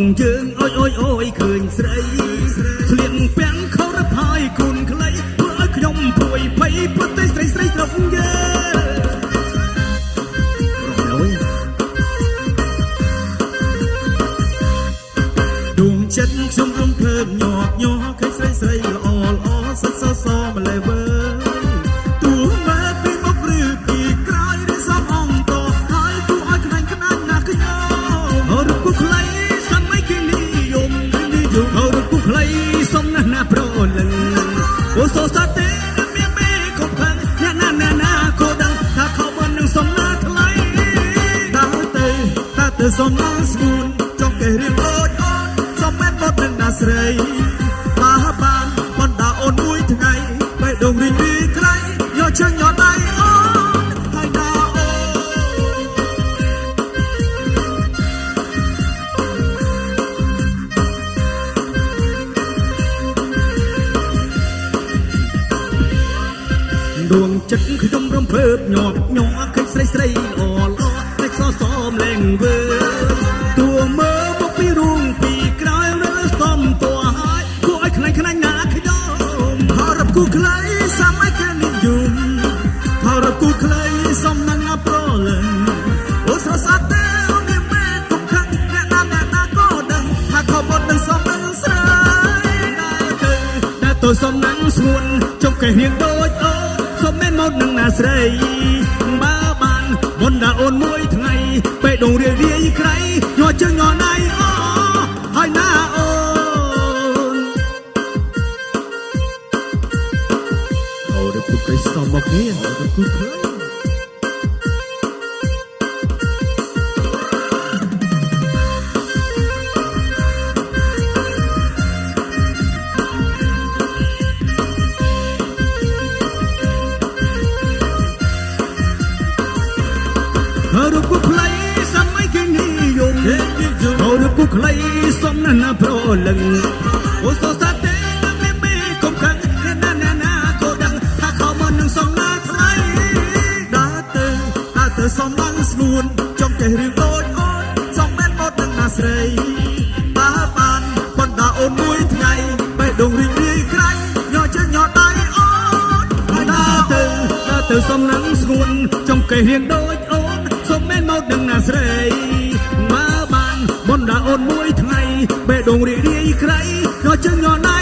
យើងអុយអុយអុយឃើញស្រីស្លៀកពាក់ខោរផាយគុនខ្លីធ្វើឲ្យខ្ញុំព្រួយភ័យពុទ្ធស្រីស្រីត្រង់យើងរំលយដួងចិត្តខ្ញុំរំភើបញ័រញ័រឃើញស្រីស្រីល្អ ទៅសំណាស់ស្ងួនចង់គេរៀងអូចអូនសំមែនបត់នឹងណាស្រីបាបានបណ្ដាអូនមួយថ្ងៃបេះដូងរីងរីក្រៃយកជើងយកដៃអូនហើយណាអូនដួងចិត្តខ្ញុំរំភើបញាប់ញ័រឃើញស្រីស្រីល្អល្អតែ សសមលែងវើតួមើលមកពីរូងពីក្រោយរើសំតួហើយគួរឲ្យខ្លាញ់ខ្លាញ់ណាស់ខ្ញុំហើយរកគូខ្លីសម័យកាលនិយមហើយរកគូខ្លីសំណាងណាប្រលឹងអូស្រសាទេអូនមានមែនទុកខឹងអ្នកណាអ្នកណាក៏ដឹងថាខំបត់នឹងសំនឹងស្រីដែរទៅតែទៅសំណាងស្ងួនចុកកេះរៀងដូចអូនសុំមែនមកនឹងណាស្រីបើ បានបណ្ដាអូនមួយថ្ងៃបេះដូងរាយរាយក្រៃញ័រជើងញ័រដៃអូហើយណាអូនអូរពុកកៃសំមកនេះអូរពុកខ្លីអរគុណខ្លីសម័យគេនិយមអរគុណខ្លីសំណាស់ណាប្រលឹងអូសោសាទេមេមេកុំខឹងណាណាណាក៏ដឹងថាខំមិននឹងសំណាស់ថ្លៃដើរទៅដើរទៅសំឡាំងស្នួនចង់ចេះរឿងដូចអូនសំមែនមកនឹងណាស្រីបើបានបណ្ដាអូនមួយថ្ងៃបេះដូងរីករាយក្រៃញ័រជើងញ័រដៃអូនហើយដើរទៅដើរទៅសំណាំងស្ងួនចង់កេះរៀងដូចអូនសុំមែនម កនឹងណាស្រីបើបានបណ្ដាអូនមួយថ្ងៃបេះដូងរីករាយក្រៃញ័រជើងញ័រដៃ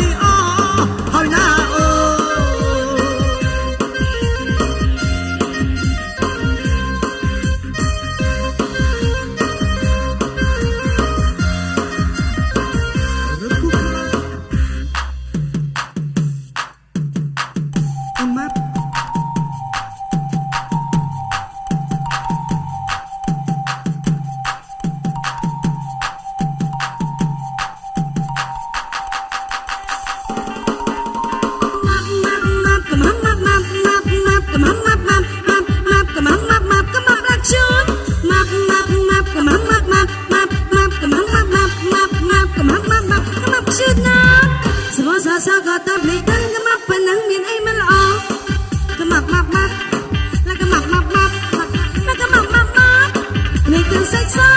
សិក្សា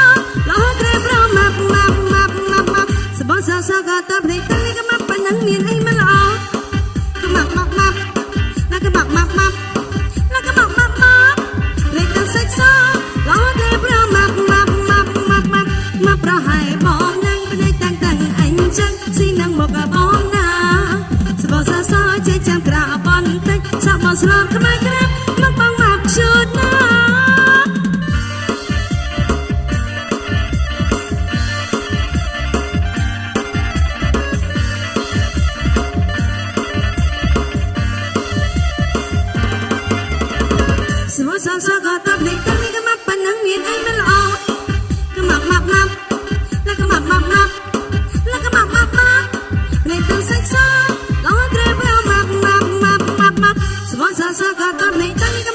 លោក្រែប្រមាប់មាប់មាប់មាប់មាប់សបសាសាកាតាប្រេតានេះកមាប់ប៉ុណ្ណឹងមានអីមិនល្អកមាប់មាប់មាប់ណាកមាប់មាប់មាប់ណាកមាប់មាប់មាប់ប្រេតាសិក្សាលោក្រែប្រមាប់មាប់មាប់មាប់មាប់មាប់ប្រហែលបងនឹងភ្នែកតាំងតាំងអញចឹងស៊ីនឹងមកបងណាសបសាសាចេះចាំក្រៅបន្តិចសបស្លាប់ខ្មែរក្រែ សងសងក៏តបលេខតែមិនមកប៉ុណ្ណឹងមានអីមិនល្អកុំមកមកមកលកុំមកមកមកលកុំមកមកមកលេខទាំងសាច់សងក៏ត្រូវមកមកមកមកមកសងសងក៏តបលេខតែមិន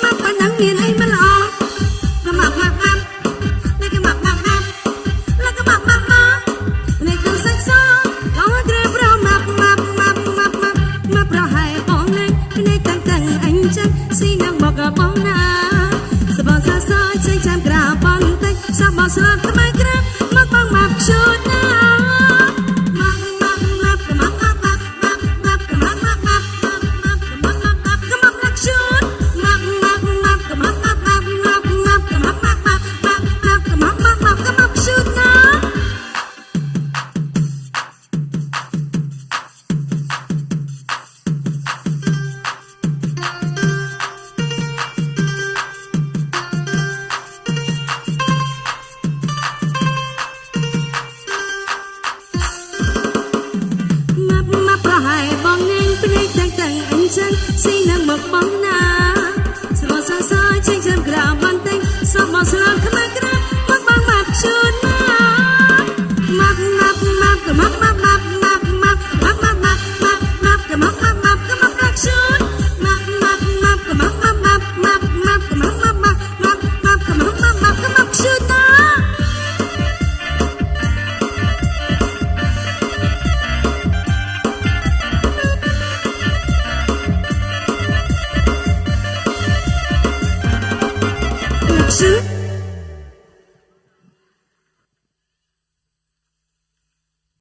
ស ស៊ីនឹ